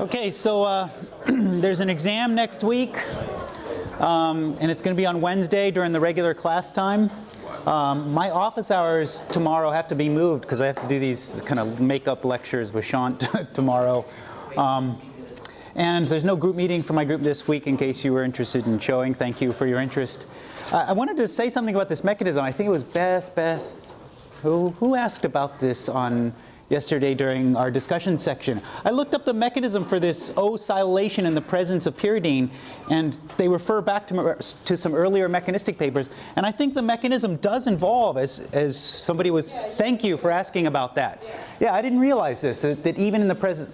Okay, so uh, there's an exam next week, um, and it's going to be on Wednesday during the regular class time. Um, my office hours tomorrow have to be moved because I have to do these kind of makeup lectures with Sean tomorrow. Um, and there's no group meeting for my group this week in case you were interested in showing. Thank you for your interest. Uh, I wanted to say something about this mechanism. I think it was Beth, Beth, who, who asked about this on yesterday during our discussion section. I looked up the mechanism for this O-silylation in the presence of pyridine, and they refer back to, to some earlier mechanistic papers. And I think the mechanism does involve, as, as somebody was, thank you for asking about that. Yeah, I didn't realize this, that, that even in the present,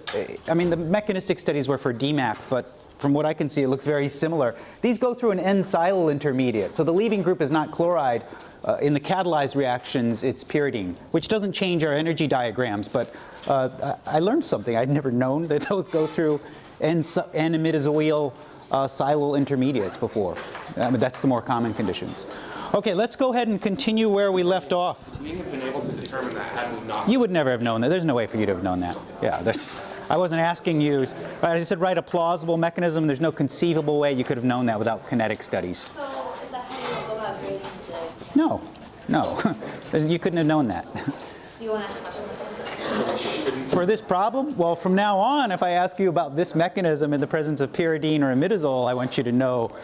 I mean, the mechanistic studies were for DMAP, but from what I can see, it looks very similar. These go through an N-silyl intermediate, so the leaving group is not chloride, uh, in the catalyzed reactions, it's pyridine, which doesn't change our energy diagrams, but uh, I learned something. I'd never known that those go through N-imidazolyl uh, silyl intermediates before. I mean, that's the more common conditions. Okay, let's go ahead and continue where we left off. We have been able to determine that had we not. You would never have known that. There's no way for you to have known that. Yeah, there's. I wasn't asking you. I said write a plausible mechanism. There's no conceivable way you could have known that without kinetic studies. So is that how you go about grading today? No, no. you couldn't have known that. So you want to ask a question? For this problem, well, from now on, if I ask you about this mechanism in the presence of pyridine or imidazole, I want you to know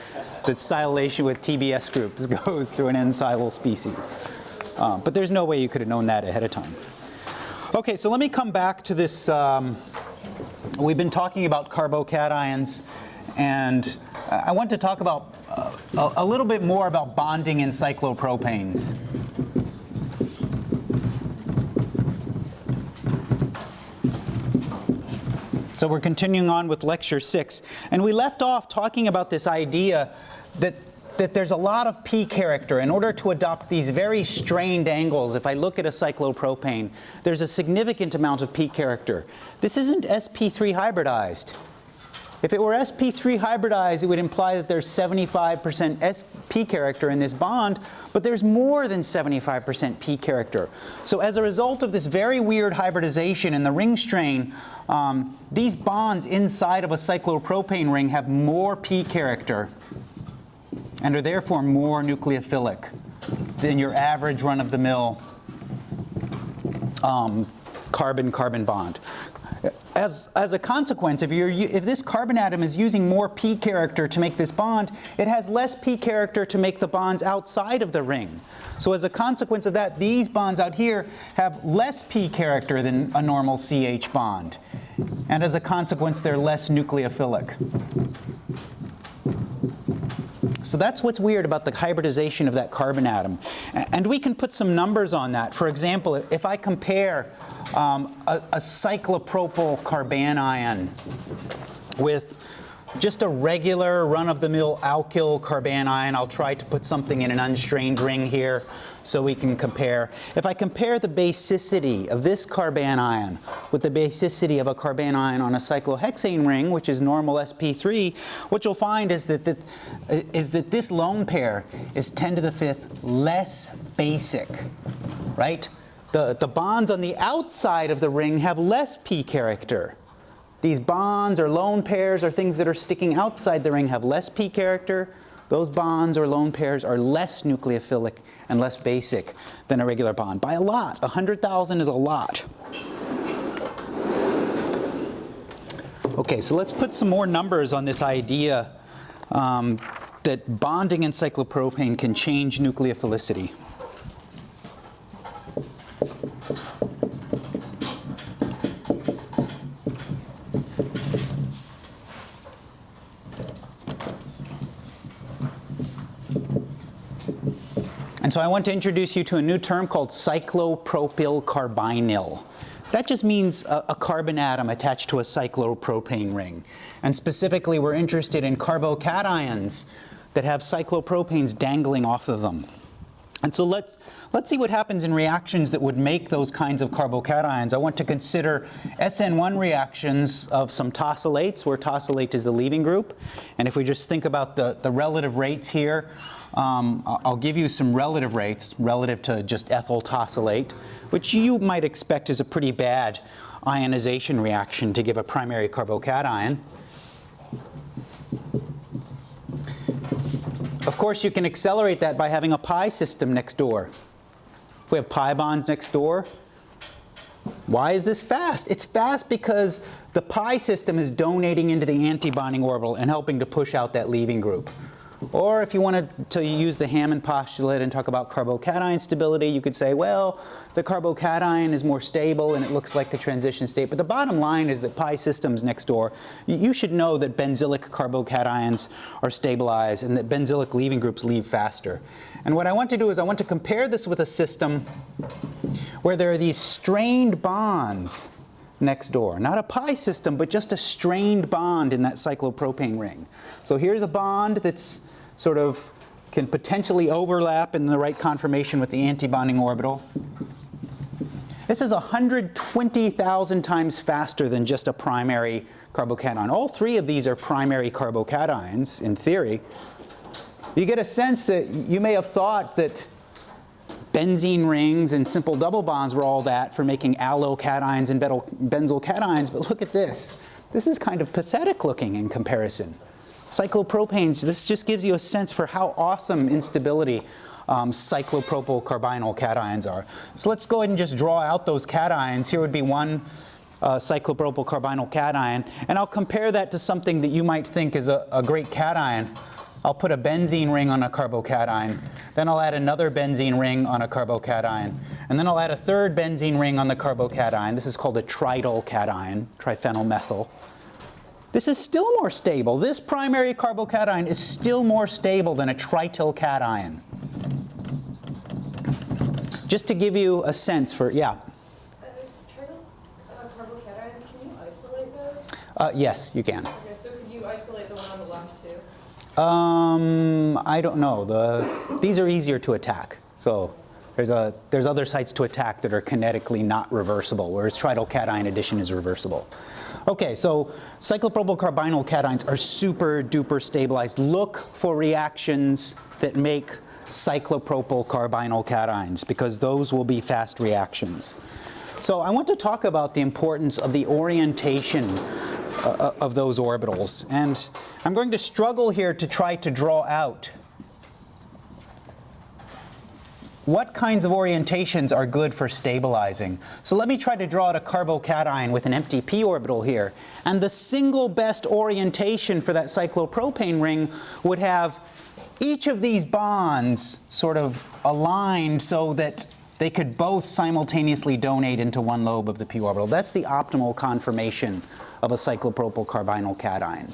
that silylation with TBS groups goes through an N-silyl species. Um, but there's no way you could have known that ahead of time. Okay, so let me come back to this. Um, we've been talking about carbocations, and I want to talk about uh, a, a little bit more about bonding in cyclopropanes. So we're continuing on with lecture six. And we left off talking about this idea that, that there's a lot of P character. In order to adopt these very strained angles, if I look at a cyclopropane, there's a significant amount of P character. This isn't sp3 hybridized. If it were sp3 hybridized, it would imply that there's 75% sp character in this bond, but there's more than 75% p character. So as a result of this very weird hybridization in the ring strain, um, these bonds inside of a cyclopropane ring have more p character and are therefore more nucleophilic than your average run-of-the-mill carbon-carbon um, bond as, as a consequence, if, you're, if this carbon atom is using more p character to make this bond, it has less p character to make the bonds outside of the ring. So as a consequence of that, these bonds out here have less p character than a normal CH bond. And as a consequence, they're less nucleophilic. So that's what's weird about the hybridization of that carbon atom. And we can put some numbers on that. For example, if I compare um, a, a cyclopropyl carbanion with just a regular run-of-the-mill alkyl carbanion. I'll try to put something in an unstrained ring here so we can compare. If I compare the basicity of this carbanion with the basicity of a carbanion on a cyclohexane ring, which is normal sp3, what you'll find is that, that, is that this lone pair is 10 to the fifth less basic, right? The, the bonds on the outside of the ring have less p character. These bonds or lone pairs or things that are sticking outside the ring have less p character. Those bonds or lone pairs are less nucleophilic and less basic than a regular bond by a lot. 100,000 is a lot. Okay, so let's put some more numbers on this idea um, that bonding in cyclopropane can change nucleophilicity. And so I want to introduce you to a new term called cyclopropyl carbinyl. That just means a, a, carbon atom attached to a cyclopropane ring. And specifically, we're interested in carbocations that have cyclopropanes dangling off of them. And so let's, let's see what happens in reactions that would make those kinds of carbocations. I want to consider SN1 reactions of some tosylates, where tosylate is the leaving group. And if we just think about the, the relative rates here, um, I'll give you some relative rates relative to just ethyl tosylate, which you might expect is a pretty bad ionization reaction to give a primary carbocation. Of course, you can accelerate that by having a pi system next door. If we have pi bonds next door, why is this fast? It's fast because the pi system is donating into the antibonding orbital and helping to push out that leaving group. Or if you wanted to use the Hammond postulate and talk about carbocation stability, you could say, well, the carbocation is more stable and it looks like the transition state. But the bottom line is that pi systems next door, you should know that benzylic carbocations are stabilized and that benzylic leaving groups leave faster. And what I want to do is I want to compare this with a system where there are these strained bonds next door. Not a pi system, but just a strained bond in that cyclopropane ring. So here's a bond that's sort of can potentially overlap in the right conformation with the antibonding orbital. This is 120,000 times faster than just a primary carbocation. All three of these are primary carbocations in theory. You get a sense that you may have thought that benzene rings and simple double bonds were all that for making allyl cations and benzyl cations, but look at this. This is kind of pathetic looking in comparison. Cyclopropanes, this just gives you a sense for how awesome instability um, cyclopropyl carbinyl cations are. So let's go ahead and just draw out those cations. Here would be one uh, cyclopropyl carbinyl cation, and I'll compare that to something that you might think is a, a great cation. I'll put a benzene ring on a carbocation, then I'll add another benzene ring on a carbocation, and then I'll add a third benzene ring on the carbocation. This is called a trityl cation, triphenylmethyl. This is still more stable. This primary carbocation is still more stable than a trityl cation. Just to give you a sense for, yeah. Uh, uh, carbocations, can you isolate those? Uh, yes, you can. Okay, so could you isolate the one on the left too? Um, I don't know. The, these are easier to attack. So there's, a, there's other sites to attack that are kinetically not reversible, whereas trityl cation addition is reversible. Okay, so cyclopropyl carbinyl cations are super duper stabilized. Look for reactions that make cyclopropyl carbinyl cations because those will be fast reactions. So I want to talk about the importance of the orientation uh, of those orbitals. And I'm going to struggle here to try to draw out what kinds of orientations are good for stabilizing. So let me try to draw out a carbocation with an empty p orbital here. And the single best orientation for that cyclopropane ring would have each of these bonds sort of aligned so that they could both simultaneously donate into one lobe of the p orbital. That's the optimal conformation of a cyclopropyl carbinyl cation.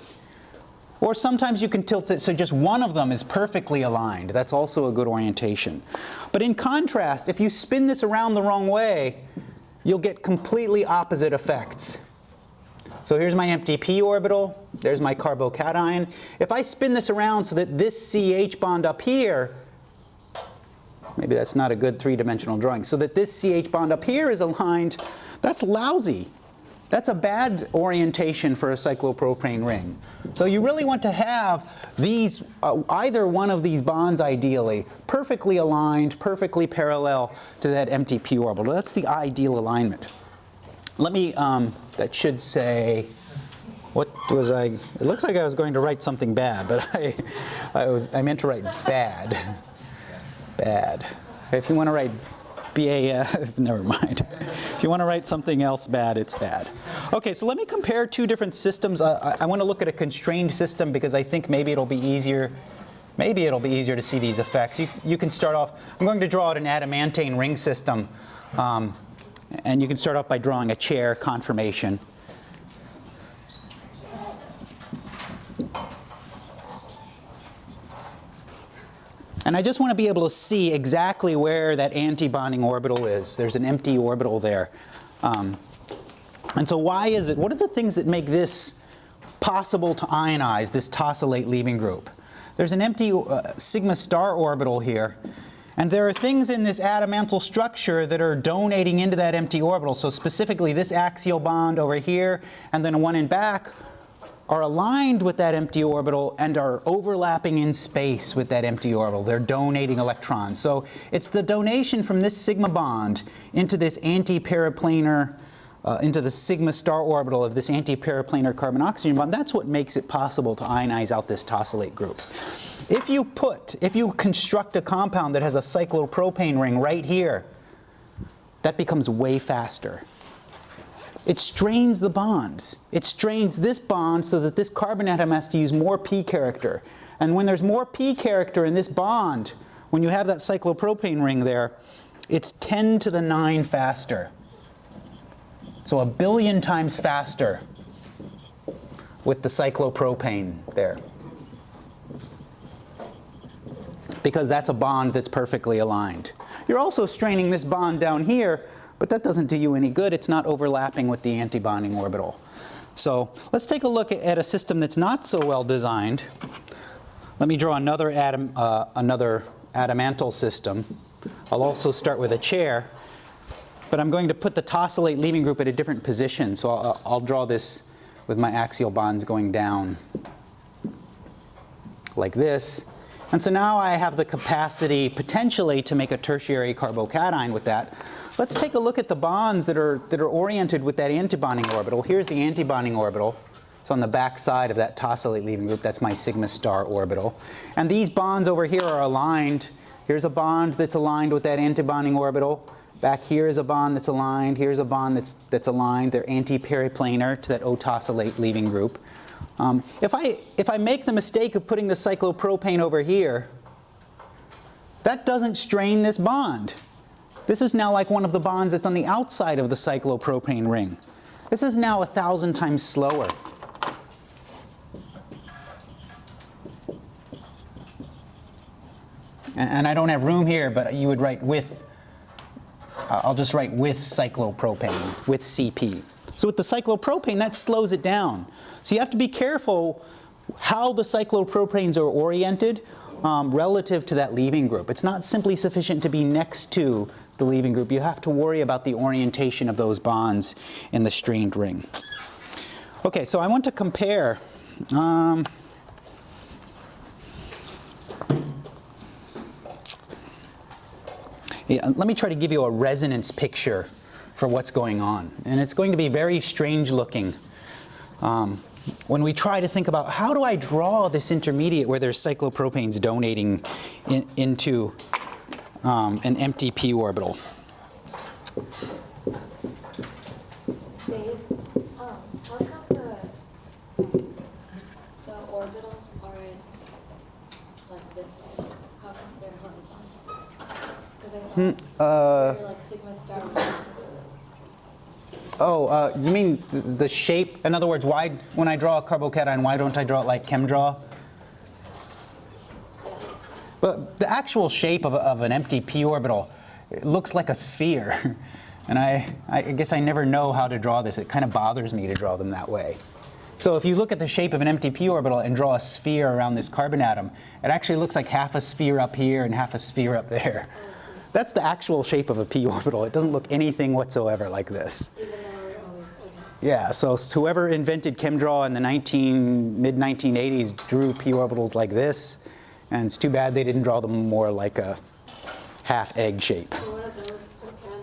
Or sometimes you can tilt it so just one of them is perfectly aligned. That's also a good orientation. But in contrast, if you spin this around the wrong way, you'll get completely opposite effects. So here's my empty p orbital, there's my carbocation. If I spin this around so that this CH bond up here, maybe that's not a good three-dimensional drawing, so that this CH bond up here is aligned, that's lousy. That's a bad orientation for a cyclopropane ring. So you really want to have these, uh, either one of these bonds ideally, perfectly aligned, perfectly parallel to that empty p orbital. That's the ideal alignment. Let me, um, that should say, what was I, it looks like I was going to write something bad, but I, I, was, I meant to write bad. Bad. If you want to write BAF, never mind. If you want to write something else bad, it's bad. Okay, so let me compare two different systems. I, I want to look at a constrained system because I think maybe it'll be easier maybe it'll be easier to see these effects. You, you can start off, I'm going to draw out an adamantane ring system. Um, and you can start off by drawing a chair conformation. And I just want to be able to see exactly where that antibonding orbital is. There's an empty orbital there. Um, and so why is it, what are the things that make this possible to ionize, this tosylate leaving group? There's an empty uh, sigma star orbital here. And there are things in this adamantyl structure that are donating into that empty orbital. So specifically this axial bond over here and then one in back are aligned with that empty orbital and are overlapping in space with that empty orbital. They're donating electrons. So it's the donation from this sigma bond into this anti-periplanar uh, into the sigma star orbital of this antiperiplanar carbon-oxygen bond, that's what makes it possible to ionize out this tosylate group. If you put, if you construct a compound that has a cyclopropane ring right here, that becomes way faster. It strains the bonds. It strains this bond so that this carbon atom has to use more p character. And when there's more p character in this bond, when you have that cyclopropane ring there, it's 10 to the 9 faster. So a billion times faster with the cyclopropane there. Because that's a bond that's perfectly aligned. You're also straining this bond down here, but that doesn't do you any good. It's not overlapping with the antibonding orbital. So let's take a look at a system that's not so well designed. Let me draw another, atom, uh, another adamantyl system. I'll also start with a chair. But I'm going to put the tosylate leaving group at a different position. So I'll, I'll draw this with my axial bonds going down like this. And so now I have the capacity potentially to make a tertiary carbocation with that. Let's take a look at the bonds that are, that are oriented with that antibonding orbital. Here's the antibonding orbital. It's on the back side of that tosylate leaving group. That's my sigma star orbital. And these bonds over here are aligned. Here's a bond that's aligned with that antibonding orbital. Back here is a bond that's aligned. Here's a bond that's, that's aligned. They're anti-periplanar to that O-tosylate leaving group. Um, if, I, if I make the mistake of putting the cyclopropane over here, that doesn't strain this bond. This is now like one of the bonds that's on the outside of the cyclopropane ring. This is now a thousand times slower. And, and I don't have room here, but you would write with uh, I'll just write with cyclopropane, with CP. So with the cyclopropane, that slows it down. So you have to be careful how the cyclopropanes are oriented um, relative to that leaving group. It's not simply sufficient to be next to the leaving group. You have to worry about the orientation of those bonds in the strained ring. Okay, so I want to compare um, Yeah, let me try to give you a resonance picture for what's going on. And it's going to be very strange looking. Um, when we try to think about how do I draw this intermediate where there's cyclopropanes donating in, into um, an empty p orbital. Dave, um, how come the, the orbitals aren't like this way? How come they're horizontal? Because I thought Uh, like sigma star. Oh, uh, you mean the shape? In other words, why, when I draw a carbocation, why don't I draw it like ChemDraw? But the actual shape of, of an empty p orbital it looks like a sphere. And I, I guess I never know how to draw this. It kind of bothers me to draw them that way. So if you look at the shape of an empty p orbital and draw a sphere around this carbon atom, it actually looks like half a sphere up here and half a sphere up there. That's the actual shape of a p orbital. It doesn't look anything whatsoever like this. Yeah, so whoever invented ChemDraw in the 19, mid 1980s drew p orbitals like this, and it's too bad they didn't draw them more like a half egg shape. So what are those,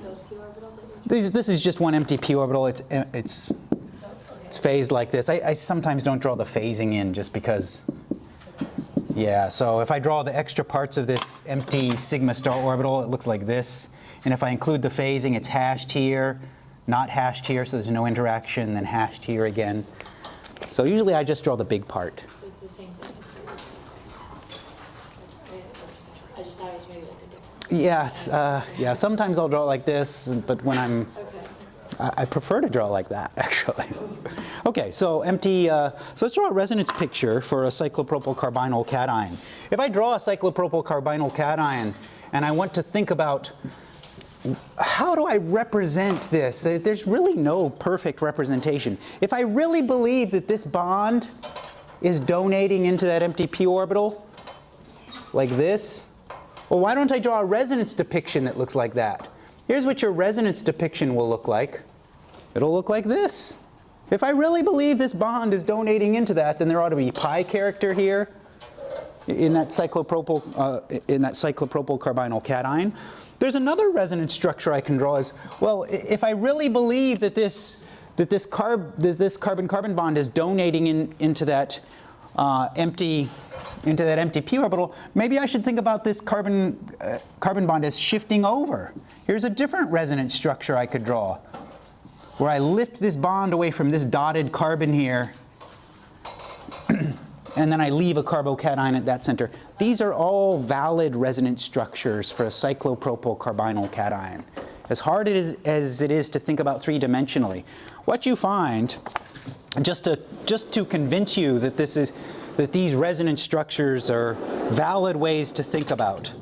those p orbitals that? These, this is just one empty p orbital. It's eh, it's So, okay. it's phased like this. I, I sometimes don't draw the phasing in just because. Yeah, so if I draw the extra parts of this empty sigma star orbital, it looks like this. And if I include the phasing, it's hashed here, not hashed here, so there's no interaction, then hashed here again. So usually I just draw the big part. It's the same thing. I just thought it was maybe like a different. Yes, uh, yeah, sometimes I'll draw it like this, but when I'm Okay. I I prefer to draw like that, actually. Okay, so empty, uh, so let's draw a resonance picture for a cyclopropyl carbinyl cation. If I draw a cyclopropyl carbinyl cation and I want to think about how do I represent this? There's really no perfect representation. If I really believe that this bond is donating into that empty p orbital, like this, well, why don't I draw a resonance depiction that looks like that? Here's what your resonance depiction will look like. It'll look like this. If I really believe this bond is donating into that, then there ought to be pi character here in that cyclopropyl, uh, in that cyclopropyl carbinyl cation. There's another resonance structure I can draw is, well, if I really believe that this, that this carb, this carbon-carbon bond is donating in, into that uh, empty, into that empty p orbital, maybe I should think about this carbon, uh, carbon bond as shifting over. Here's a different resonance structure I could draw, where I lift this bond away from this dotted carbon here, and then I leave a carbocation at that center. These are all valid resonance structures for a cyclopropyl carbinyl cation. As hard it is, as it is to think about three-dimensionally, what you find, just to, just to convince you that, this is, that these resonance structures are valid ways to think about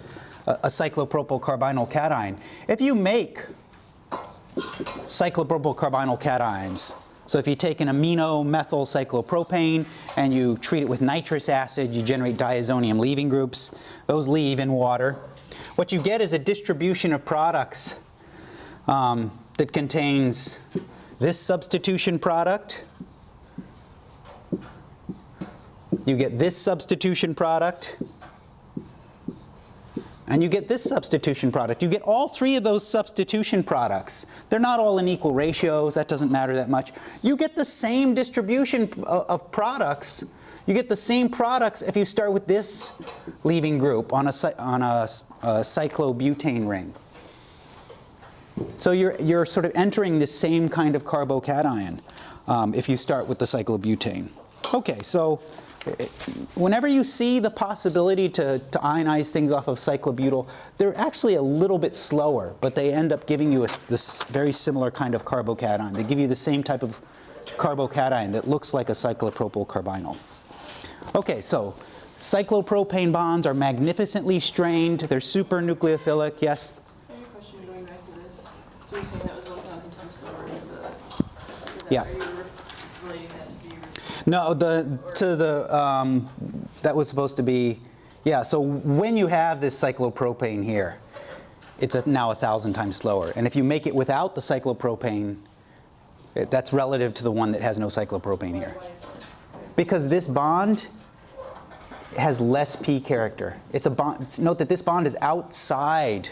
a, a cyclopropyl carbinyl cation, if you make cyclopropyl carbinyl cations. So if you take an amino methyl cyclopropane and you treat it with nitrous acid, you generate diazonium leaving groups. Those leave in water. What you get is a distribution of products um, that contains this substitution product. You get this substitution product. And you get this substitution product. You get all three of those substitution products. They're not all in equal ratios. That doesn't matter that much. You get the same distribution of of products. You get the same products if you start with this leaving group on a, on a, a cyclobutane ring. So you're, you're sort of entering the same kind of carbocation um, if you start with the cyclobutane. Okay, so whenever you see the possibility to, to ionize things off of cyclobutyl, they're actually a little bit slower, but they end up giving you a this very similar kind of carbocation. They give you the same type of carbocation that looks like a cyclopropyl carbinyl. Okay, so cyclopropane bonds are magnificently strained. They're super nucleophilic. Yes? I have a question going back to this. So you're saying that was one thousand times slower to the, to Yeah. Are you ref- relating that to the, No, the, to the, um, that was supposed to be, yeah, so when you have this cyclopropane here, it's a, now a thousand times slower. And if you make it without the cyclopropane, it- that's relative to the one that has no cyclopropane here. Because this bond has less p character. It's a bond, note that this bond is outside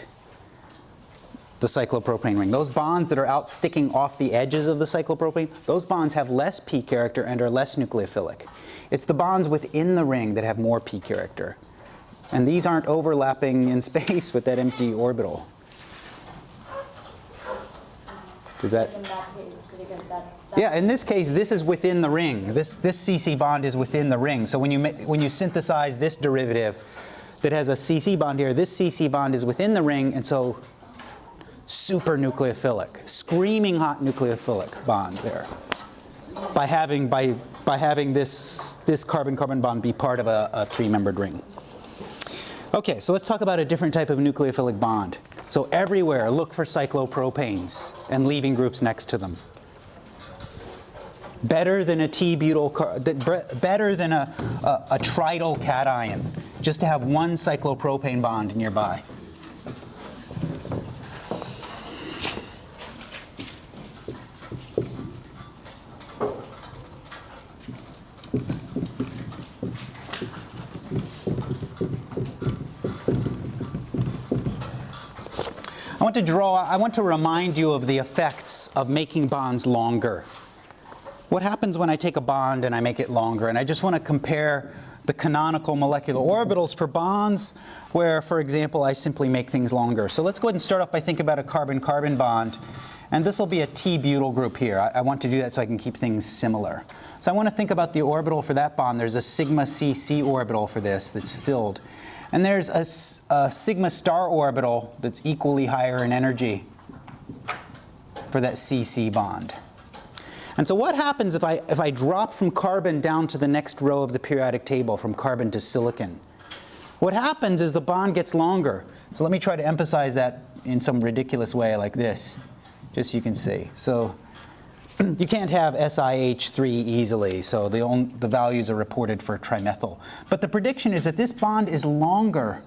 the cyclopropane ring. Those bonds that are out sticking off the edges of the cyclopropane, those bonds have less p character and are less nucleophilic. It's the bonds within the ring that have more p character. And these aren't overlapping in space with that empty orbital. Does that? In that case, because that's. Yeah, in this case, this is within the ring. This, this CC bond is within the ring. So when you, when you synthesize this derivative that has a CC bond here, this CC bond is within the ring, and so super nucleophilic, screaming hot nucleophilic bond there. By having, by, by having this, this carbon-carbon bond be part of a, a three-membered ring. Okay, so let's talk about a different type of nucleophilic bond. So everywhere, look for cyclopropanes and leaving groups next to them better than a T-butyl, better than a, a, a trityl cation, just to have one cyclopropane bond nearby. Want to draw, I want to remind you of the effects of making bonds longer. What happens when I take a bond and I make it longer? And I just want to compare the canonical molecular orbitals for bonds where, for example, I simply make things longer. So let's go ahead and start off by thinking about a carbon-carbon bond. And this will be a T-butyl group here. I, I want to do that so I can keep things similar. So I want to think about the orbital for that bond. There's a sigma CC orbital for this that's filled. And there's a sigma star orbital that's equally higher in energy for that CC bond. And so what happens if I, if I drop from carbon down to the next row of the periodic table, from carbon to silicon? What happens is the bond gets longer. So let me try to emphasize that in some ridiculous way like this, just so you can see. So you can't have SiH3 easily, so the, the values are reported for trimethyl. But the prediction is that this bond is longer,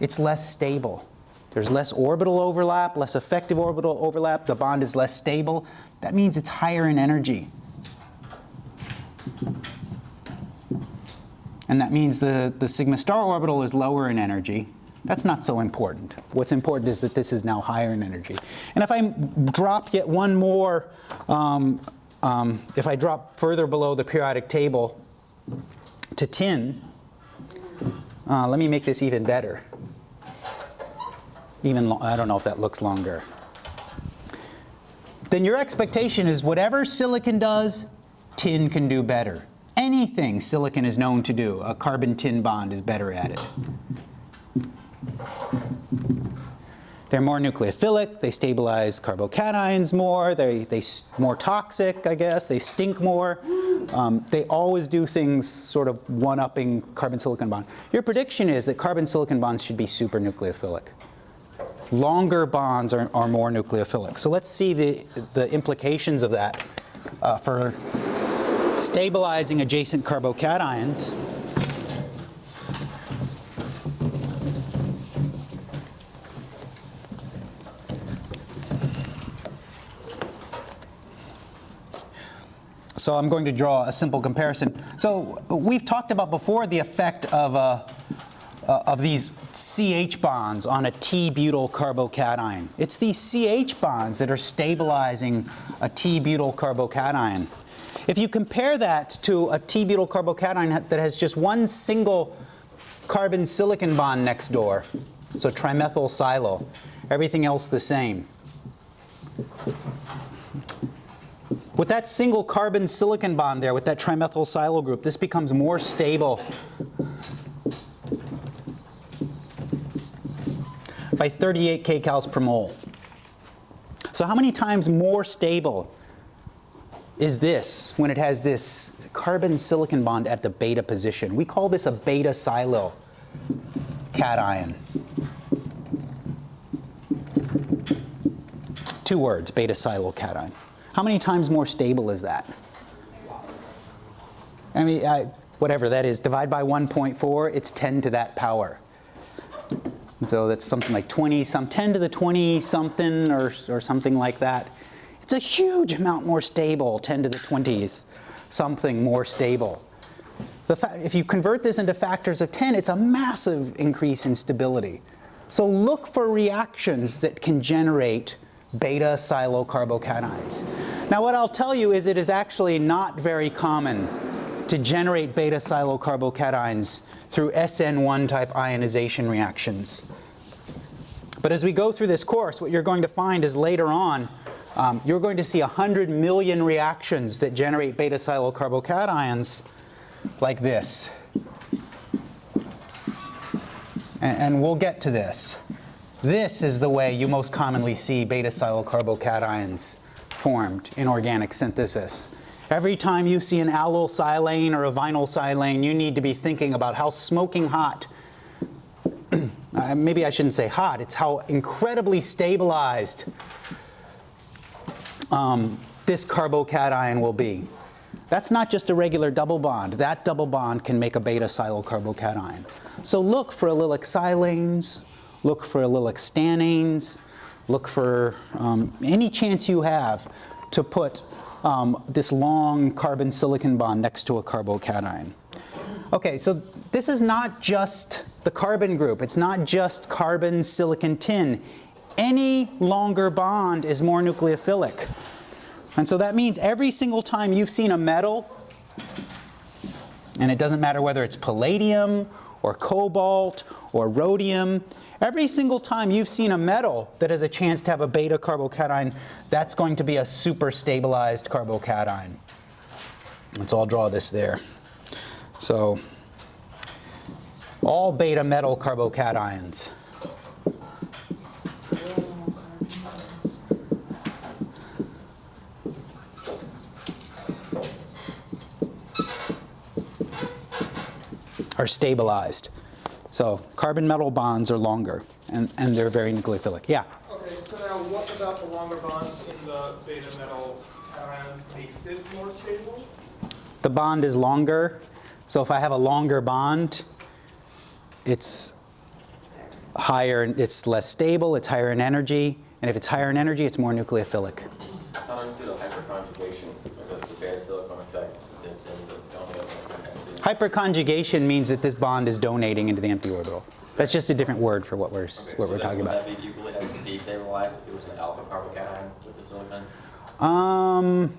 it's less stable. There's less orbital overlap, less effective orbital overlap, the bond is less stable. That means it's higher in energy. And that means the, the sigma star orbital is lower in energy. That's not so important. What's important is that this is now higher in energy. And if I drop yet one more, um, um, if I drop further below the periodic table to tin, uh, let me make this even better. Even I don't know if that looks longer. Then your expectation is whatever silicon does, tin can do better. Anything silicon is known to do, a carbon tin bond is better at it. They're more nucleophilic, they stabilize carbocations more, they, they more toxic, I guess, they stink more. Um, they always do things sort of one-upping carbon silicon bond. Your prediction is that carbon silicon bonds should be super nucleophilic. Longer bonds are, are more nucleophilic. So let's see the, the implications of that uh, for stabilizing adjacent carbocations. So I'm going to draw a simple comparison. So we've talked about before the effect of, a, uh, of these CH bonds on a T-butyl carbocation. It's these CH bonds that are stabilizing a T-butyl carbocation. If you compare that to a T-butyl carbocation that has just one single carbon silicon bond next door, so trimethyl silyl, everything else the same. With that single carbon silicon bond there, with that trimethyl silyl group, this becomes more stable by 38 kcals per mole. So how many times more stable is this when it has this carbon silicon bond at the beta position? We call this a beta silyl cation. Two words, beta silyl cation. How many times more stable is that? I mean, I, whatever that is, divide by 1.4, it's 10 to that power. So that's something like 20, some 10 to the 20 something or, or something like that. It's a huge amount more stable, 10 to the 20s, something more stable. If you convert this into factors of 10, it's a massive increase in stability. So look for reactions that can generate beta silyl carbocations. Now what I'll tell you is it is actually not very common to generate beta silyl carbocations through SN1 type ionization reactions. But as we go through this course, what you're going to find is later on, um, you're going to see 100 million reactions that generate beta silyl carbocations like this. And, and we'll get to this. This is the way you most commonly see beta silyl carbocations formed in organic synthesis. Every time you see an allyl silane or a vinyl silane, you need to be thinking about how smoking hot, uh, maybe I shouldn't say hot, it's how incredibly stabilized um, this carbocation will be. That's not just a regular double bond. That double bond can make a beta silyl carbocation. So look for allylic silanes, look for allylic stannanes, look for um, any chance you have to put um, this long carbon silicon bond next to a carbocation. Okay, so this is not just the carbon group. It's not just carbon, silicon, tin. Any longer bond is more nucleophilic. And so that means every single time you've seen a metal, and it doesn't matter whether it's palladium or cobalt or rhodium, every single time you've seen a metal that has a chance to have a beta carbocation, that's going to be a super stabilized carbocation. Let's I'll draw this there. So all beta metal carbocations. are stabilized. So carbon metal bonds are longer and, and they're very nucleophilic. Yeah? Okay, so now what about the longer bonds in the beta metal cations makes it more stable? The bond is longer. So if I have a longer bond, it's higher, it's less stable, it's higher in energy. And if it's higher in energy, it's more nucleophilic. Counterintuitive hyperconjugation is that the beta silicon effect that's in the dominant electron X. Hyperconjugation means that this bond is donating into the empty orbital. That's just a different word for what we're, Okay, what so we're talking would about. that be equally as destabilized if it was an alpha carbocation with the silicon? Um,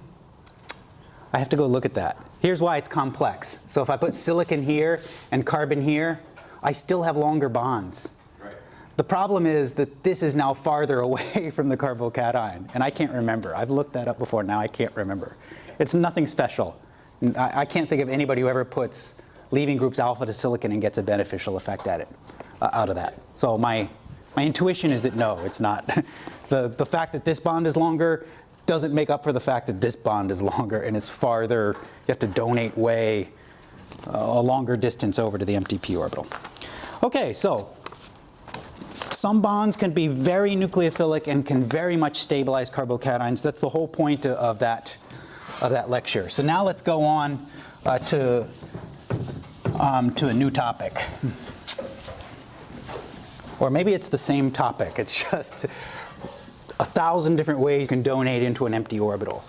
I have to go look at that. Here's why it's complex. So if I put silicon here and carbon here, I still have longer bonds. Right. The problem is that this is now farther away from the carbocation, and I can't remember. I've looked that up before, now I can't remember. It's nothing special. I, I can't think of anybody who ever puts leaving groups alpha to silicon and gets a beneficial effect at it, uh, out of that. So my, my intuition is that no, it's not. the, the fact that this bond is longer doesn't make up for the fact that this bond is longer and it's farther, you have to donate way uh, a longer distance over to the empty p orbital. Okay, so some bonds can be very nucleophilic and can very much stabilize carbocations. That's the whole point of that, of that lecture. So now let's go on uh, to, um, to a new topic. Or maybe it's the same topic. It's just a thousand different ways you can donate into an empty orbital.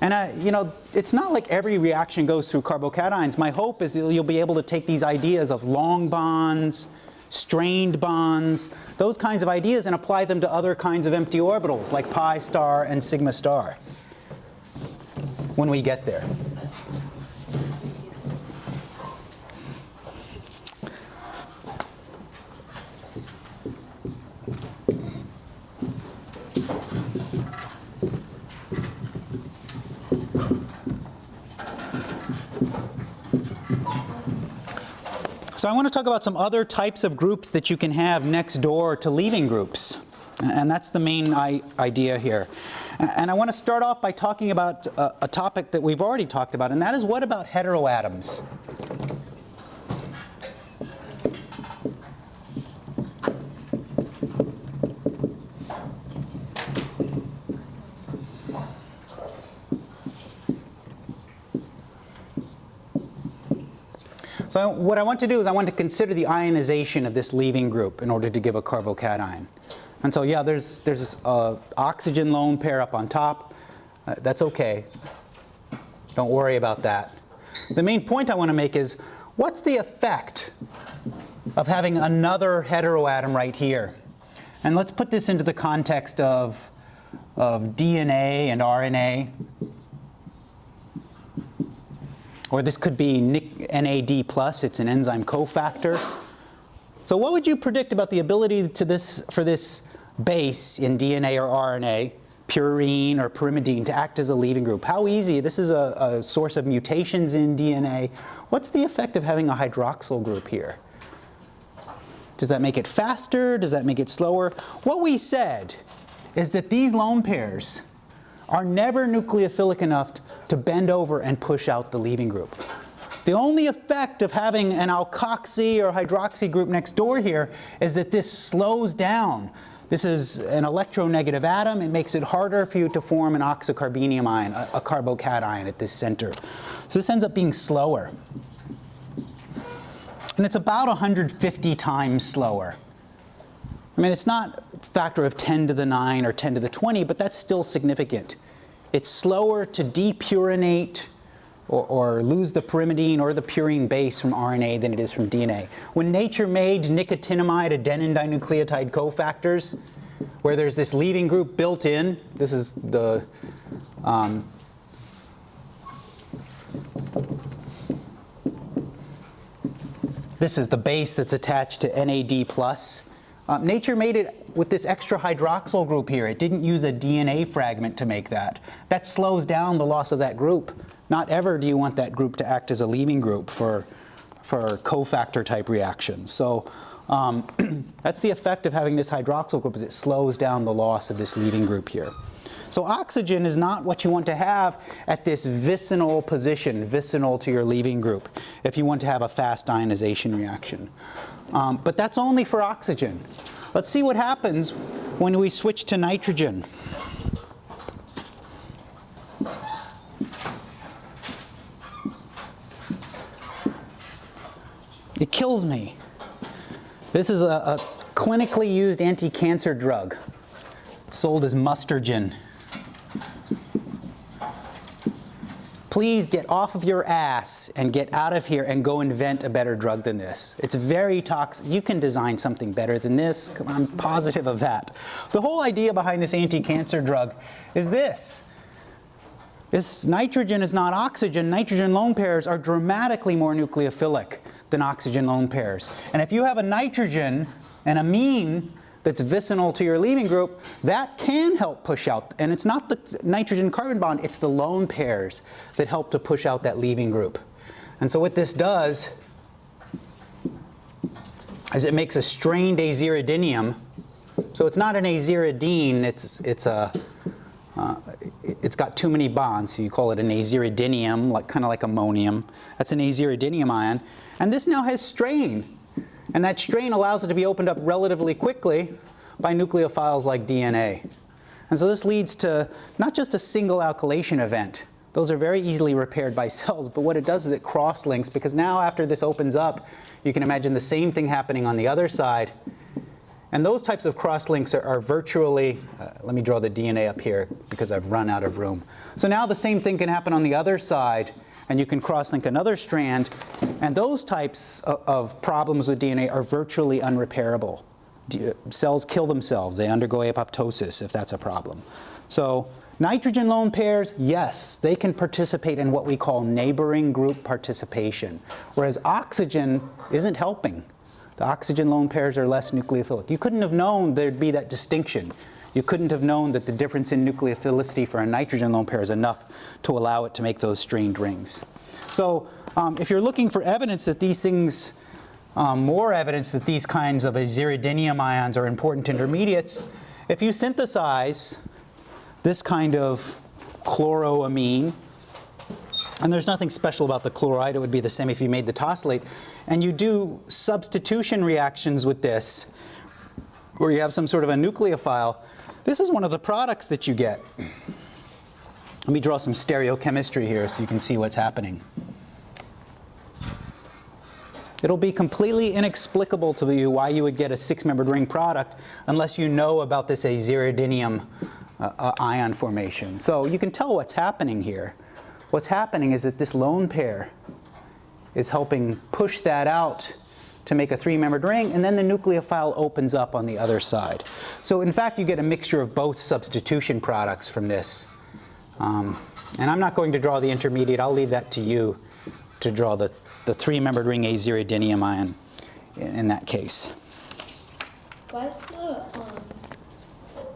And you know, it's not like every reaction goes through carbocations. My hope is that you'll be able to take these ideas of long bonds, strained bonds, those kinds of ideas and apply them to other kinds of empty orbitals like pi star and sigma star when we get there. So I want to talk about some other types of groups that you can have next door to leaving groups. And that's the main idea here. And I want to start off by talking about a, a topic that we've already talked about, and that is what about heteroatoms? So what I want to do is I want to consider the ionization of this leaving group in order to give a carbocation. And so yeah, there's, there's a oxygen lone pair up on top. Uh, that's okay. Don't worry about that. The main point I want to make is, what's the effect of having another heteroatom right here? And let's put this into the context of, of DNA and RNA. Or this could be NAD+, plus, it's an enzyme cofactor. So what would you predict about the ability to this, for this base in DNA or RNA, purine or pyrimidine, to act as a leaving group? How easy? This is a, a source of mutations in DNA. What's the effect of having a hydroxyl group here? Does that make it faster? Does that make it slower? What we said is that these lone pairs are never nucleophilic enough to bend over and push out the leaving group. The only effect of having an alkoxy or hydroxy group next door here is that this slows down. This is an electronegative atom. It makes it harder for you to form an oxocarbenium ion, a, a carbocation at this center. So this ends up being slower. And it's about 150 times slower. I mean, it's not a factor of 10 to the 9 or 10 to the 20, but that's still significant. It's slower to depurinate or, or lose the pyrimidine or the purine base from RNA than it is from DNA. When nature made nicotinamide adenine dinucleotide cofactors, where there's this leaving group built in, this is the um, This is the base that's attached to NAD+. Uh, nature made it with this extra hydroxyl group here. It didn't use a DNA fragment to make that. That slows down the loss of that group. Not ever do you want that group to act as a leaving group for, for cofactor type reactions. So um, that's the effect of having this hydroxyl group is it slows down the loss of this leaving group here. So oxygen is not what you want to have at this vicinal position, vicinal to your leaving group, if you want to have a fast ionization reaction. Um, but that's only for oxygen. Let's see what happens when we switch to nitrogen. It kills me. This is a, a clinically used anti-cancer drug. It's sold as Mustargen. please get off of your ass and get out of here and go invent a better drug than this. It's very toxic. You can design something better than this. I'm positive of that. The whole idea behind this anti-cancer drug is this. This nitrogen is not oxygen. Nitrogen lone pairs are dramatically more nucleophilic than oxygen lone pairs. And if you have a nitrogen, an amine that's vicinal to your leaving group, that can help push out. And it's not the nitrogen carbon bond, it's the lone pairs that help to push out that leaving group. And so what this does is it makes a strained aziridinium. So it's not an aziridine, it's, it's a, uh, it's got too many bonds, so you call it an aziridinium, like, kind of like ammonium. That's an aziridinium ion. And this now has strain. And that strain allows it to be opened up relatively quickly by nucleophiles like DNA. And so this leads to not just a single alkylation event. Those are very easily repaired by cells, but what it does is it cross-links because now after this opens up, you can imagine the same thing happening on the other side. And those types of cross-links are, are virtually, uh, let me draw the DNA up here because I've run out of room. So now the same thing can happen on the other side and you can cross-link another strand. And those types of, of problems with DNA are virtually unrepairable. D cells kill themselves. They undergo apoptosis if that's a problem. So nitrogen lone pairs, yes, they can participate in what we call neighboring group participation, whereas oxygen isn't helping. The oxygen lone pairs are less nucleophilic. You couldn't have known there'd be that distinction. You couldn't have known that the difference in nucleophilicity for a nitrogen lone pair is enough to allow it to make those strained rings. So um, if you're looking for evidence that these things, um, more evidence that these kinds of aziridinium ions are important intermediates, if you synthesize this kind of chloroamine, and there's nothing special about the chloride, it would be the same if you made the tosylate, and you do substitution reactions with this, where you have some sort of a nucleophile, this is one of the products that you get. Let me draw some stereochemistry here so you can see what's happening. It'll be completely inexplicable to you why you would get a six-membered ring product unless you know about this aziridinium uh, uh, ion formation. So you can tell what's happening here. What's happening is that this lone pair is helping push that out to make a three-membered ring, and then the nucleophile opens up on the other side. So in fact, you get a mixture of both substitution products from this. Um, and I'm not going to draw the intermediate. I'll leave that to you to draw the, the three-membered ring aziridinium ion in, in that case. Why is the, um,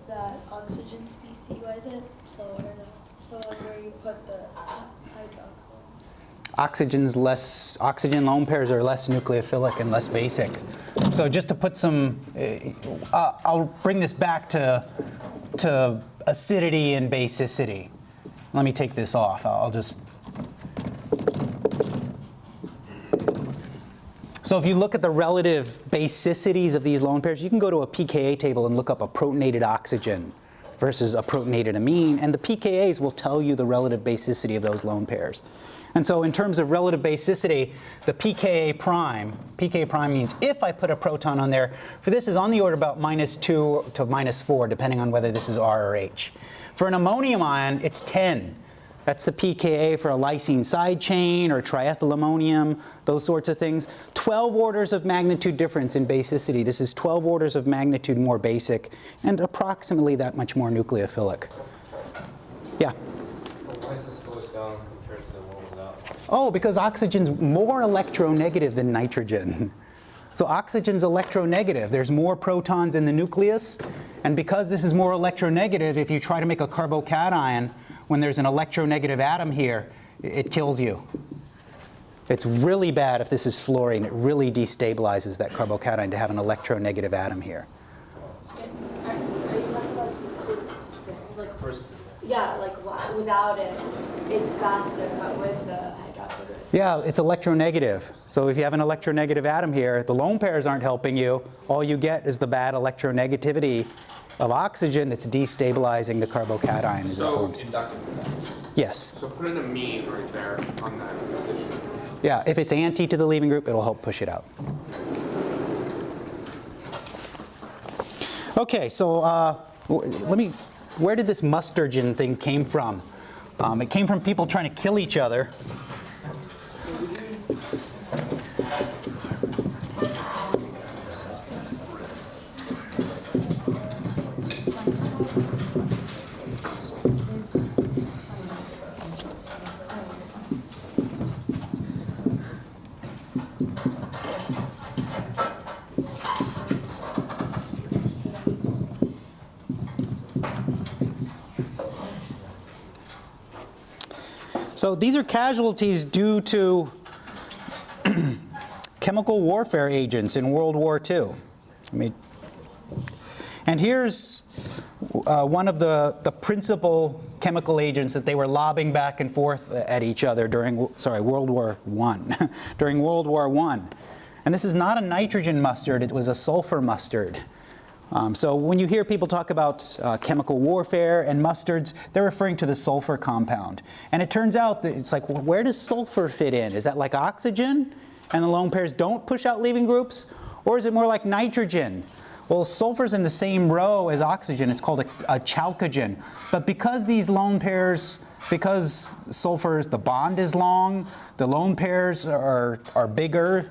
that oxygen species, why is it slower than the one where you put the hydroxyl? Oxygen's less, oxygen lone pairs are less nucleophilic and less basic. So just to put some, uh, I'll bring this back to, to acidity and basicity. Let me take this off. I'll just. So if you look at the relative basicities of these lone pairs, you can go to a pKa table and look up a protonated oxygen versus a protonated amine, and the pKa's will tell you the relative basicity of those lone pairs. And so in terms of relative basicity, the pKa prime, pKa prime means if I put a proton on there, for this is on the order about minus 2 to minus 4, depending on whether this is R or H. For an ammonium ion, it's 10. That's the pKa for a lysine side chain or triethylammonium, those sorts of things. 12 orders of magnitude difference in basicity. This is 12 orders of magnitude more basic and approximately that much more nucleophilic. Yeah? Why is this slowed down compared to the one without? Oh, because oxygen's more electronegative than nitrogen. So oxygen's electronegative. There's more protons in the nucleus, and because this is more electronegative, if you try to make a carbocation when there's an electronegative atom here, it kills you. It's really bad if this is fluorine. It really destabilizes that carbocation to have an electronegative atom here. Yeah, like without it, it's faster, but with the Yeah, it's electronegative. So if you have an electronegative atom here, the lone pairs aren't helping you. All you get is the bad electronegativity of oxygen that's destabilizing the carbocation as it So forms. inductive. Yes. So put in a amine right there on that position. Yeah, if it's anti to the leaving group, it'll help push it out. Okay, so uh, let me, where did this mustargen thing came from? Um, it came from people trying to kill each other. So these are casualties due to chemical warfare agents in World War II. I mean, and here's uh, one of the, the principal chemical agents that they were lobbing back and forth at each other during, sorry, World War I, during World War I. And this is not a nitrogen mustard, it was a sulfur mustard. Um, so when you hear people talk about uh, chemical warfare and mustards, they're referring to the sulfur compound. And it turns out that it's like, where does sulfur fit in? Is that like oxygen? And the lone pairs don't push out leaving groups? Or is it more like nitrogen? Well, sulfur's in the same row as oxygen. It's called a, a chalcogen. But because these lone pairs, because sulfur, the bond is long, the lone pairs are, are bigger,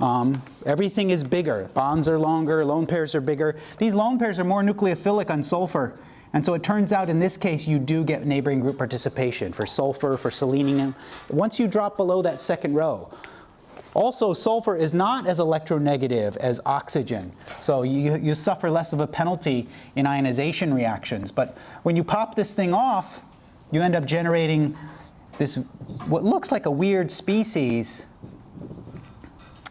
um, everything is bigger. Bonds are longer, lone pairs are bigger. These lone pairs are more nucleophilic on sulfur. And so it turns out in this case you do get neighboring group participation for sulfur, for selenium. Once you drop below that second row. Also, sulfur is not as electronegative as oxygen. So you, you suffer less of a penalty in ionization reactions. But when you pop this thing off, you end up generating this, what looks like a weird species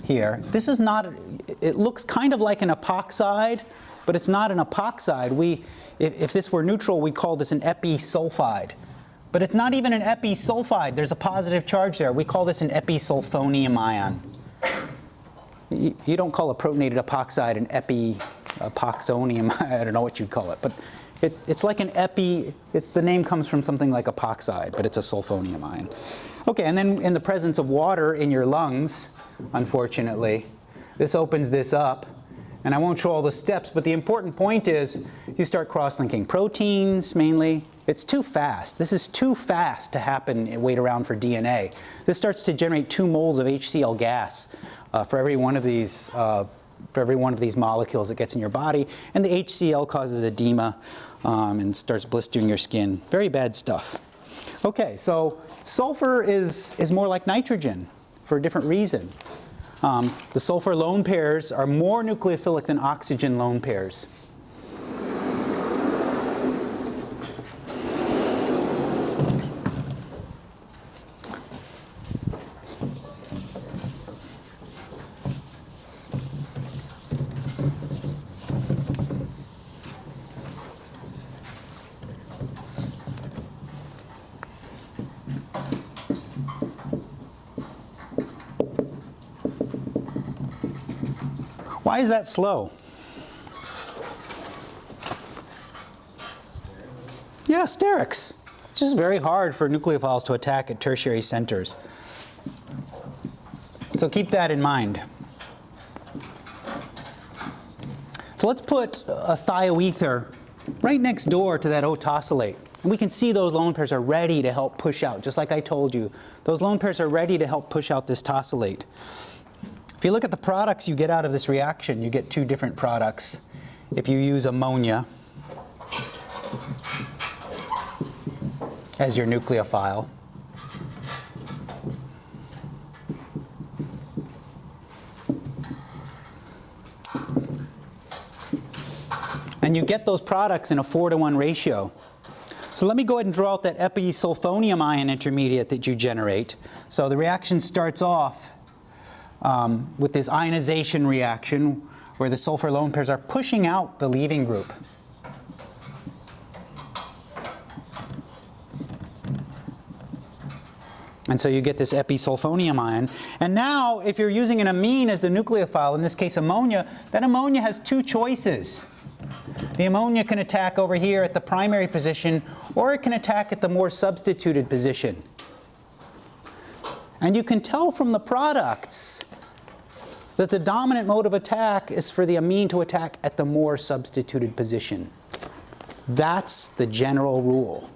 here. This is not, it looks kind of like an epoxide, but it's not an epoxide. We, if, if this were neutral, we'd call this an episulfide. But it's not even an episulfide. There's a positive charge there. We call this an episulfonium ion. You, you don't call a protonated epoxide an epi epoxonium. I don't know what you'd call it, but it, it's like an epi. It's the name comes from something like epoxide, but it's a sulfonium ion. Okay, and then in the presence of water in your lungs, unfortunately, this opens this up. And I won't show all the steps, but the important point is you start cross-linking proteins mainly. It's too fast. This is too fast to happen and wait around for DNA. This starts to generate two moles of HCl gas uh, for every one of these uh, for every one of these molecules that gets in your body, and the HCl causes edema um, and starts blistering your skin. Very bad stuff. Okay, so sulfur is, is more like nitrogen for a different reason. Um, the sulfur lone pairs are more nucleophilic than oxygen lone pairs. Is that slow? Yeah, sterics. It's just very hard for nucleophiles to attack at tertiary centers. So keep that in mind. So let's put a thioether right next door to that O tosylate. And we can see those lone pairs are ready to help push out, just like I told you. Those lone pairs are ready to help push out this tosylate. If you look at the products you get out of this reaction, you get two different products. If you use ammonia as your nucleophile, and you get those products in a 4 to 1 ratio. So let me go ahead and draw out that episulfonium ion intermediate that you generate. So the reaction starts off um, with this ionization reaction where the sulfur lone pairs are pushing out the leaving group. And so you get this episulfonium ion. And now, if you're using an amine as the nucleophile, in this case ammonia, that ammonia has two choices. The ammonia can attack over here at the primary position, or it can attack at the more substituted position. And you can tell from the products that the dominant mode of attack is for the amine to attack at the more substituted position. That's the general rule.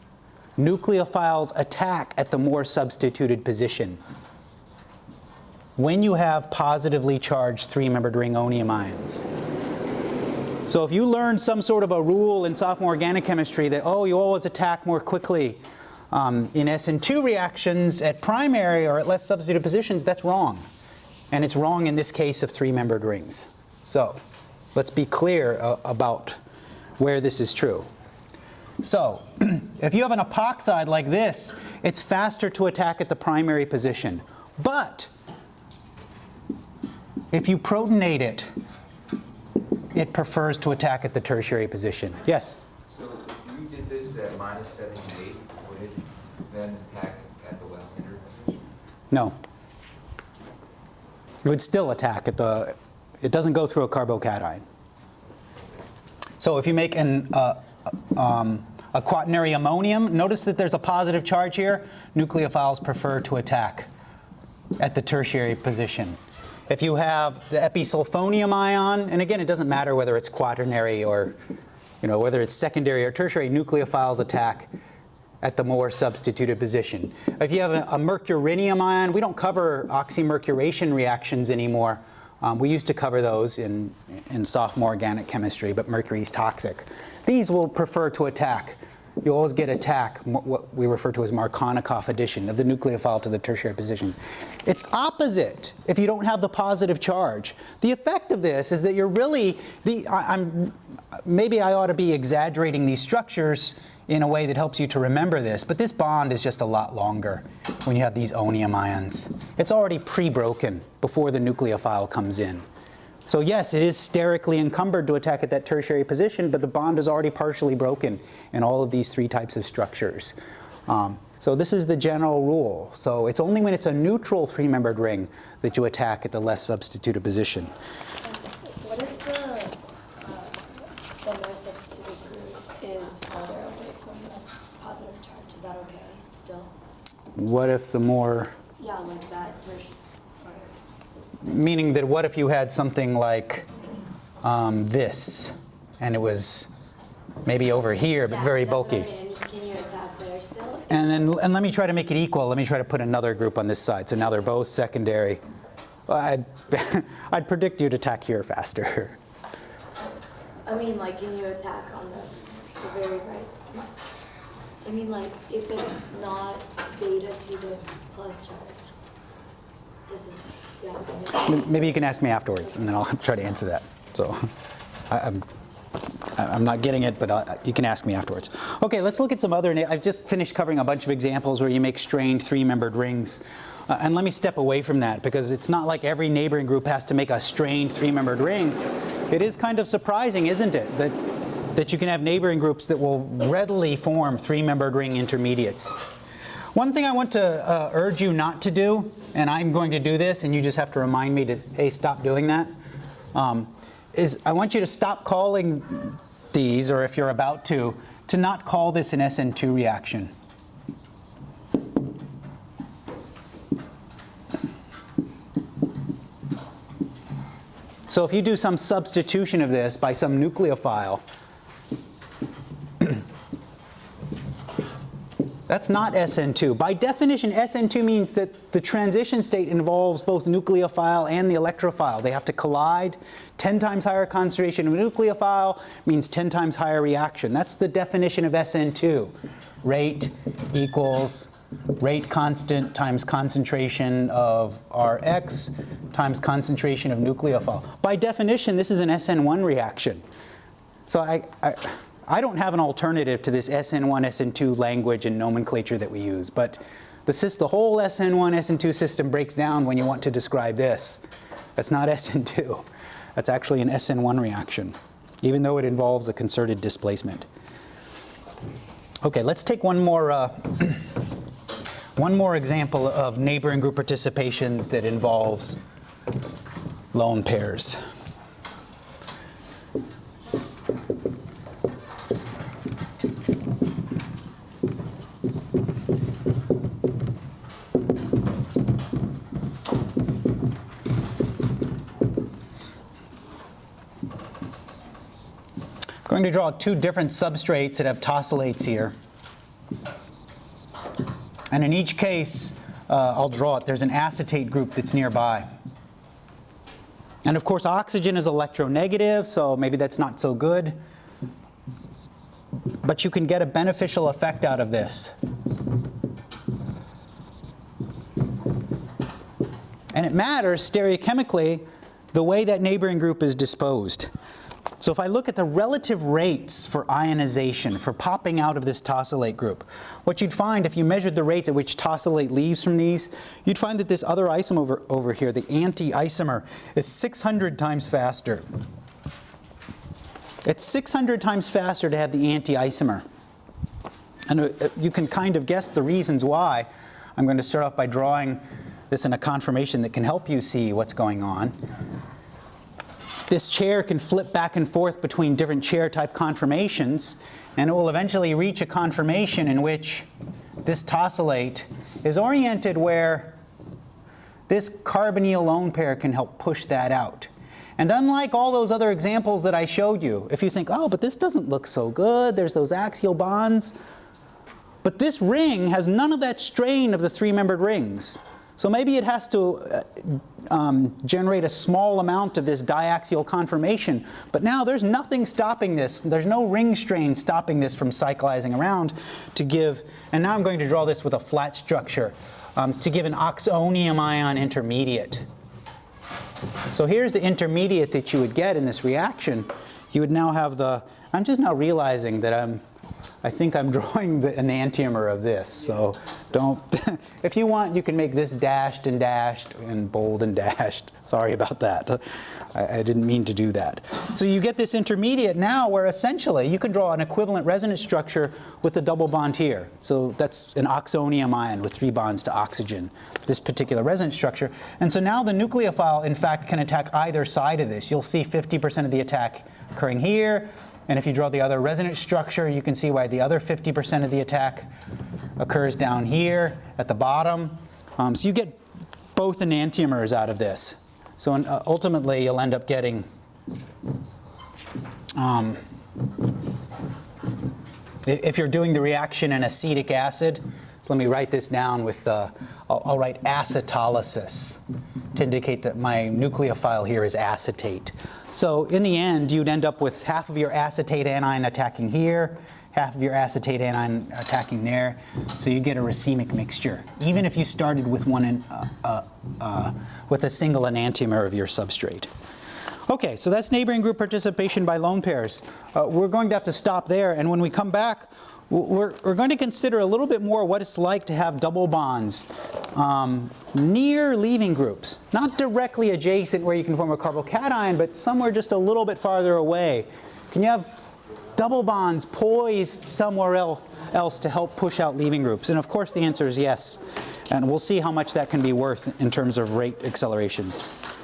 nucleophiles attack at the more substituted position when you have positively charged three-membered ring onium ions. So if you learned some sort of a rule in sophomore organic chemistry that, oh, you always attack more quickly um, in SN2 reactions at primary or at less substituted positions, that's wrong. And it's wrong in this case of three-membered rings. So let's be clear uh, about where this is true. So if you have an epoxide like this, it's faster to attack at the primary position. But if you protonate it, it prefers to attack at the tertiary position. Yes? So if you did this at minus seventy-eight, would it then attack at the less hindered? No. It would still attack at the, it doesn't go through a carbocation. So if you make an, uh, um, a quaternary ammonium, notice that there's a positive charge here. Nucleophiles prefer to attack at the tertiary position. If you have the episulfonium ion, and again, it doesn't matter whether it's quaternary or, you know, whether it's secondary or tertiary, nucleophiles attack at the more substituted position. If you have a, a mercurinium ion, we don't cover oxymercuration reactions anymore. Um, we used to cover those in, in sophomore organic chemistry, but mercury is toxic. These will prefer to attack. You always get attack, what we refer to as Markovnikov addition of the nucleophile to the tertiary position. It's opposite if you don't have the positive charge. The effect of this is that you're really, the, I, I'm, maybe I ought to be exaggerating these structures in a way that helps you to remember this, but this bond is just a lot longer when you have these onium ions. It's already pre-broken before the nucleophile comes in. So yes, it is sterically encumbered to attack at that tertiary position, but the bond is already partially broken in all of these three types of structures. Um, so this is the general rule. So it's only when it's a neutral three-membered ring that you attack at the less substituted position. What if the, uh, the more substituted group is farther away from the positive charge? Is that okay still? What if the more Yeah, like that. Meaning that what if you had something like um, this, and it was maybe over here, but very bulky. Can you attack there still? And then, and let me try to make it equal. Let me try to put another group on this side. So now they're both secondary. Well, I'd, I'd predict you'd attack here faster. I mean, like, can you attack on the, the very right? I mean, like, if it's not beta to the plus charge. Is it, yeah. Maybe you can ask me afterwards, and then I'll try to answer that. So I, I'm, I'm not getting it, but uh, you can ask me afterwards. Okay, let's look at some other, I've just finished covering a bunch of examples where you make strained three-membered rings. Uh, and let me step away from that because it's not like every neighboring group has to make a strained three-membered ring. It is kind of surprising, isn't it, that, that you can have neighboring groups that will readily form three-membered ring intermediates. One thing I want to uh, urge you not to do, and I'm going to do this, and you just have to remind me to, hey, stop doing that, um, is I want you to stop calling these, or if you're about to, to not call this an SN2 reaction. So if you do some substitution of this by some nucleophile, That's not SN2. By definition, SN2 means that the transition state involves both nucleophile and the electrophile. They have to collide. 10 times higher concentration of nucleophile means 10 times higher reaction. That's the definition of SN2. Rate equals rate constant times concentration of Rx times concentration of nucleophile. By definition, this is an SN1 reaction. So I, I, I don't have an alternative to this SN1, SN2 language and nomenclature that we use, but the, the whole SN1, SN2 system breaks down when you want to describe this. That's not SN2. That's actually an SN1 reaction, even though it involves a concerted displacement. Okay, let's take one more, uh, one more example of neighboring group participation that involves lone pairs. Going to draw two different substrates that have tosylates here. And in each case, uh, I'll draw it, there's an acetate group that's nearby. And of course, oxygen is electronegative, so maybe that's not so good. But you can get a beneficial effect out of this. And it matters stereochemically the way that neighboring group is disposed. So if I look at the relative rates for ionization, for popping out of this tosylate group, what you'd find if you measured the rates at which tosylate leaves from these, you'd find that this other isomer over, over here, the anti-isomer, is 600 times faster. It's 600 times faster to have the anti-isomer. And uh, you can kind of guess the reasons why. I'm going to start off by drawing this in a conformation that can help you see what's going on. This chair can flip back and forth between different chair type conformations, and it will eventually reach a conformation in which this tosylate is oriented where this carbonyl lone pair can help push that out. And unlike all those other examples that I showed you, if you think, oh, but this doesn't look so good, there's those axial bonds, but this ring has none of that strain of the three-membered rings. So maybe it has to uh, um, generate a small amount of this diaxial conformation, but now there's nothing stopping this. There's no ring strain stopping this from cyclizing around to give, and now I'm going to draw this with a flat structure, um, to give an oxonium ion intermediate. So here's the intermediate that you would get in this reaction. You would now have the, I'm just now realizing that I'm, I think I'm drawing the enantiomer of this, so don't, if you want, you can make this dashed and dashed and bold and dashed. Sorry about that. I, I didn't mean to do that. So you get this intermediate now where essentially you can draw an equivalent resonance structure with the double bond here. So that's an oxonium ion with three bonds to oxygen, this particular resonance structure. And so now the nucleophile, in fact, can attack either side of this. You'll see 50% of the attack occurring here, and if you draw the other resonance structure, you can see why the other 50% of the attack occurs down here at the bottom. Um, so you get both enantiomers out of this. So uh, ultimately, you'll end up getting um, if you're doing the reaction in acetic acid, so let me write this down with, uh, I'll, I'll write acetolysis to indicate that my nucleophile here is acetate. So in the end, you'd end up with half of your acetate anion attacking here, half of your acetate anion attacking there. So you get a racemic mixture, even if you started with one in, uh, uh, uh, with a single enantiomer of your substrate. Okay, so that's neighboring group participation by lone pairs. Uh, we're going to have to stop there, and when we come back, we're, we're, going to consider a little bit more what it's like to have double bonds um, near leaving groups. Not directly adjacent where you can form a carbocation, but somewhere just a little bit farther away. Can you have double bonds poised somewhere else to help push out leaving groups? And of course the answer is yes. And we'll see how much that can be worth in terms of rate accelerations.